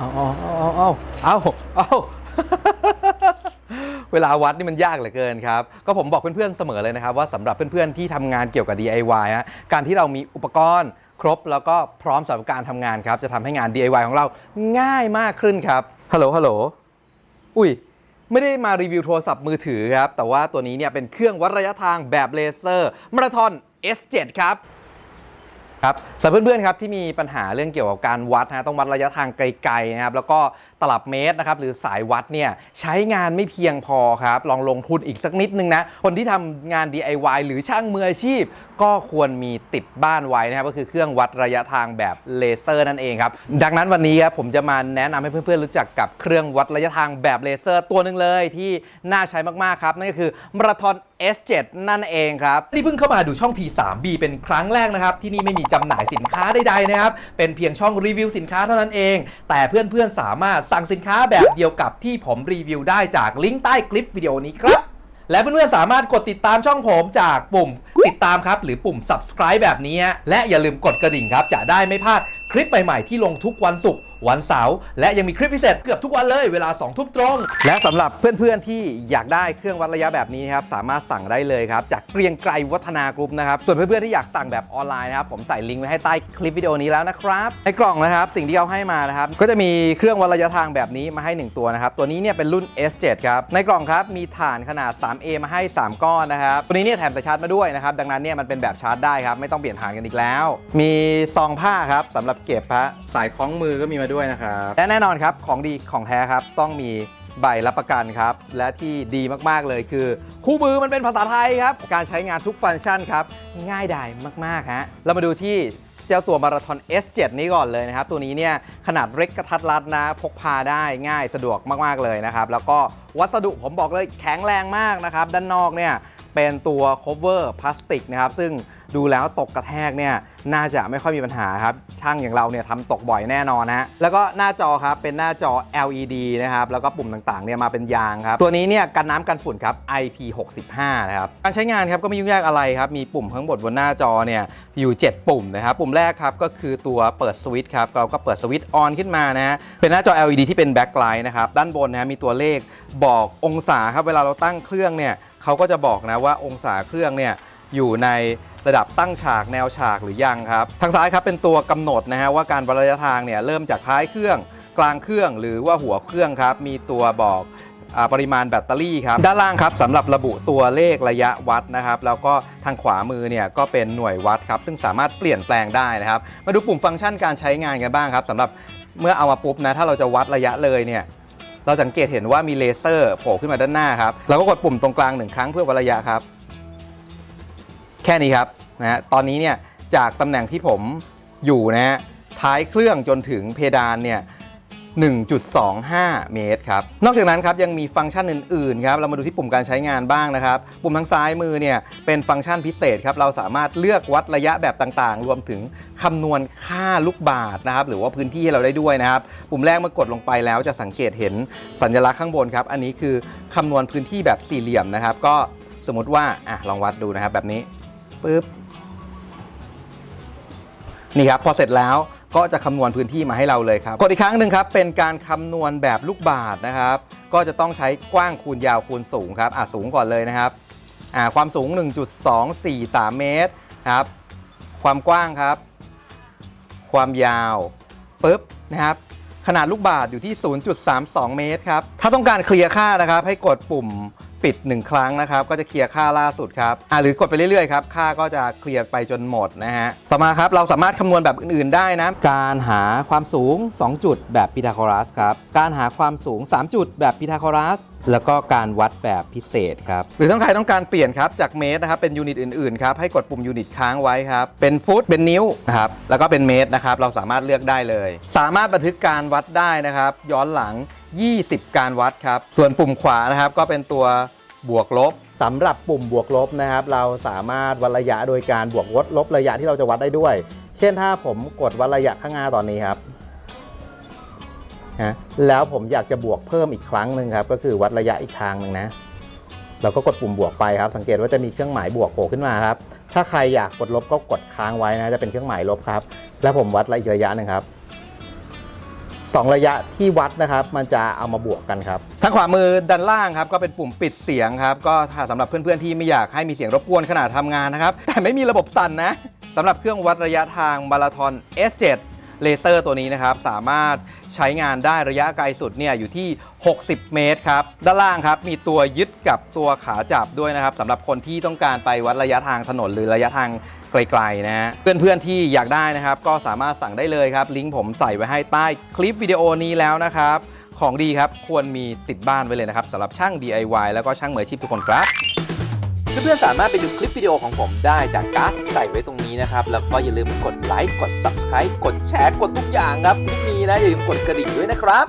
เอาเอาเอาเอาเอาเอาเวลาวัดนี่มันยากเหลือเกินครับ ก็ผมบอกเพื่อนๆเสมอเลยนะครับ ว่าสำหรับเพื่อนๆที่ทำงานเกี่ยวกับ DIY ฮะการที่เรามีอุปกรณ์ครบแล้วก็พร้อมสำหรับการทำงานครับ จะทำให้งาน DIY ของเราง่ายมากขึ้นครับฮัลโหลฮัลโหลอุ้ยไม่ได้มารีวิวโทรศัพท์มือถือครับ แต่ว่าตัวนี้เนี่ยเป็นเครื่องวัดระยะทางแบบเลเซอร์มาราธอน S7 ครับ ครับสำหรับเพื่อนๆครับที่มีปัญหาเรื่องเกี่ยวกับการวัดนะต้องวัดระยะทางไกลๆนะครับแล้วก็ตลับเมตรนะครับหรือสายวัดเนี่ยใช้งานไม่เพียงพอครับลองลงทุนอีกสักนิดนึงนะคนที่ทำงาน DIY หรือช่างมืออาชีพ ก็ควรมีติดบ้านไว้นะครับก็คือเครื่องวัดระยะทางแบบเลเซอร์นั่นเองครับดังนั้นวันนี้ครับผมจะมาแนะนำให้เพื่อนๆรู้จักกับเครื่องวัดระยะทางแบบเลเซอร์ตัวหนึ่งเลยที่น่าใช้มากๆครับนั่นก็คือมาราธอน S7 นั่นเองครับนี่เพิ่งเข้ามาดูช่อง T3B เป็นครั้งแรกนะครับ ที่นี่ไม่มีจำหน่ายสินค้าใดๆนะครับ เป็นเพียงช่องรีวิวสินค้าเท่านั้นเอง แต่เพื่อนๆสามารถสั่งสินค้าแบบเดียวกับที่ผมรีวิวได้จากลิงก์ใต้คลิปวิดีโอนี้ครับ และเพื่อนๆสามารถกดติดตามช่องผมจากปุ่มติดตามครับ หรือปุ่ม subscribe แบบนี้ และอย่าลืมกดกระดิ่งครับ จะได้ไม่พลาด คลิปใหม่ๆที่ลงทุกวันศุกร์วันเสาร์และยังมีคลิปพิเศษเกือบทุกวันเลยเวลา2ทุ่มตรง และสำหรับเพื่อนๆที่อยากได้เครื่องวัดระยะแบบนี้ครับสามารถสั่งได้เลยครับจากเกรียงไกรวัฒนากรุ๊ปนะครับส่วนเพื่อนๆที่อยากสั่งแบบออนไลน์นะครับผมใส่ลิงก์ไว้ให้ใต้คลิปวิดีโอนี้แล้วนะครับในกล่องนะครับสิ่งที่เขาให้มานะครับก็จะมีเครื่องวัดระยะทางแบบนี้มาให้ 1 ตัวนะครับตัวนี้เนี่ยเป็นรุ่น S7 ครับในกล่องครับมีฐานขนาด 3A มาให้ 3 ก้อนนะครับตัวนี้เนี่ยแถมสายชาร์จมาด้วยนะครับดังนั้นเนี่ยมันเป็นแบบชาร์จได้ครับไม่ต้องเปลี่ยนฐานกันอีกแล้ว มีซองผ้าครับสำหรับเก็บฮะสายคล้องมือก็มีมาด้วยนะครับและแน่นอนครับของดีของแท้ครับต้องมีใบรับประกันครับ และที่ดีมากๆเลยคือ คู่มือมันเป็นภาษาไทยครับ การใช้งานทุกฟังก์ชันครับ ง่ายดายมากๆฮะเรามาดูที่เจ้าตัวมาราธอน S7 นี้ก่อนเลยนะครับ ตัวนี้เนี่ยขนาดเล็กกระทัดรัดนะ พกพาได้ง่ายสะดวกมากๆเลยนะครับ แล้วก็วัสดุผมบอกเลยแข็งแรงมากนะครับ ด้านนอกเนี่ย เป็นตัว cover พลาสติกนะครับซึ่งดูแล้วตกกระแทกเนี่ยน่าจะไม่ค่อยมีปัญหาครับ ช่างอย่างเราเนี่ยทำตกบ่อยแน่นอนนะแล้วก็หน้าจอครับเป็นหน้าจอ LED นะครับแล้วก็ปุ่มต่างๆเนี่ยมาเป็นยางครับ ตัวนี้เนี่ยกันน้ำกันฝุ่นครับ IP65 นะครับการใช้งานครับก็ไม่ยุ่งยากอะไรครับ มีปุ่มข้างบนบนหน้าจอเนี่ยอยู่ 7 ปุ่มนะครับปุ่มแรกครับก็คือตัวเปิดสวิตช์ครับเราก็เปิดสวิตช์ออนขึ้นมานะเป็นหน้าจอ LED ที่เป็นแบ็คไลท์นะครับด้านบนนะมีตัวเลขบอกองศาครับเวลาเราตั้งเครื่องเนี่ย เขาก็จะบอกนะว่าองศาเครื่องเนี่ยอยู่ในระดับตั้งฉากแนวฉากหรือยังครับ ทางซ้ายครับเป็นตัวกำหนดนะฮะว่าการวัดระยะทางเนี่ยเริ่มจากท้ายเครื่องกลางเครื่องหรือว่าหัวเครื่องครับ มีตัวบอกปริมาณแบตเตอรี่ครับ ด้านล่างครับสำหรับระบุตัวเลขระยะวัดนะครับ แล้วก็ทางขวามือเนี่ยก็เป็นหน่วยวัดครับ ซึ่งสามารถเปลี่ยนแปลงได้นะครับ มาดูปุ่มฟังก์ชันการใช้งานกันบ้างครับสำหรับเมื่อเอามาปุ๊บนะถ้าเราจะวัดระยะเลยเนี่ย เราสังเกตเห็นว่ามีเลเซอร์โผล่ขึ้นมาด้านหน้าครับเราก็กดปุ่มตรงกลางหนึ่งครั้งเพื่อวัดระยะครับ แค่นี้ครับนะฮะตอนนี้เนี่ยจากตำแหน่งที่ผมอยู่นะฮะท้ายเครื่องจนถึงเพดานเนี่ย 1.25 เมตรครับ นอกจากนั้นครับยังมีฟังก์ชันอื่นๆครับ เรามาดูที่ปุ่มการใช้งานบ้างนะครับ ปุ่มทางซ้ายมือเนี่ยเป็นฟังก์ชันพิเศษครับ เราสามารถเลือกวัดระยะแบบต่างๆ รวมถึงคำนวณค่าลูกบาศก์นะครับ หรือว่าพื้นที่ให้เราได้ด้วยนะครับ ปุ่มแรกเมื่อกดลงไปแล้วจะสังเกตเห็นสัญลักษณ์ข้างบนครับ อันนี้คือคำนวณพื้นที่แบบสี่เหลี่ยมนะครับ ก็สมมติว่าอะลองวัดดูนะครับแบบนี้ปึ๊บ นี่ครับพอเสร็จแล้ว ก็จะคำนวณพื้นที่มาให้เราเลยครับกดอีกครั้งหนึ่งครับเป็นการคำนวณแบบลูกบาศก์นะครับ ก็จะต้องใช้กว้างคูณยาวคูณสูงครับอะสูงก่อนเลยนะครับอ่าความสูง 1.243 เมตรครับ ความกว้างครับ ความยาวปุ๊บนะครับ ขนาดลูกบาศก์อยู่ที่ 0.32 เมตรครับ ถ้าต้องการเคลียร์ค่านะครับ ให้กดปุ่ม ปิด 1 ครั้งนะครับก็จะเคลียร์ค่าล่าสุดครับอ่าหรือกดไปเรื่อยๆครับค่าก็จะเคลียร์ไปจนหมดนะฮะต่อมาครับเราสามารถคำนวณแบบอื่นๆได้นะการหาความสูง 2 จุดแบบพีทาโกรัสครับการหาความสูง 3 จุดแบบพีทาโกรัสแล้วก็การวัดแบบพิเศษครับ หรือต้องใครต้องการเปลี่ยนครับจากเมตรนะครับเป็น unit อื่นๆครับให้กดปุ่ม unit ค้างไว้ครับเป็นฟุตเป็นนิ้วนะครับแล้วก็เป็นเมตรนะครับเราสามารถเลือกได้เลย สามารถบันทึกการวัดได้นะครับ ย้อนหลัง 20 การวัดครับ ส่วนปุ่มขวานะครับก็เป็นตัวบวกลบสำหรับปุ่มบวกลบนะครับ เราสามารถวัดระยะโดยการบวกลดลบระยะที่เราจะวัดได้ด้วย เช่นถ้าผมกดวัดระยะข้างหน้าตอนนี้ครับ นะแล้วผมอยากจะบวกเพิ่มอีกครั้งหนึ่งครับ ก็คือวัดระยะอีกทางหนึ่งนะ เราก็กดปุ่มบวกไปครับ สังเกตว่าจะมีเครื่องหมายบวกโผล่ขึ้นมาครับ ถ้าใครอยากกดลบก็กดค้างไว้นะจะเป็นเครื่องหมายลบครับ แล้วผมวัดระยะอีกระยะหนึ่งครับ2ระยะที่วัดนะครับ มันจะเอามาบวกกันครับทางขวามือด้านล่างครับ ก็เป็นปุ่มปิดเสียงครับ ก็ถ้าสำหรับเพื่อนๆที่ไม่อยากให้มีเสียงรบกวนขณะทำงานนะครับ แต่ไม่มีระบบสั่นนะสำหรับเครื่องวัดระยะทางมาราธอน S7 เลเซอร์ตัวนี้นะครับสามารถใช้งานได้ระยะไกลสุดเนี่ยอยู่ที่ 60 เมตรครับ ด้านล่างครับมีตัวยึดกับตัวขาจับด้วยนะครับสำหรับคนที่ต้องการไปวัดระยะทางถนนหรือระยะทางไกลๆนะฮะเพื่อนๆที่อยากได้นะครับ ก็สามารถสั่งได้เลยครับ ลิงก์ผมใส่ไว้ให้ใต้คลิปวิดีโอนี้แล้วนะครับ ของดีครับควรมีติดบ้านไว้เลยนะครับสำหรับช่าง DIY แล้วก็ช่างมืออาชีพทุกคนครับ เพื่อนๆสามารถไปดูคลิปวิดีโอของผมได้จากการ์ดที่ใส่ไว้ตรงนี้นะครับ แล้วก็อย่าลืมกดไลค์ กด Subscribe กดแชร์ กดทุกอย่างครับที่มีนะอย่าลืมกดกระดิ่งด้วยนะครับ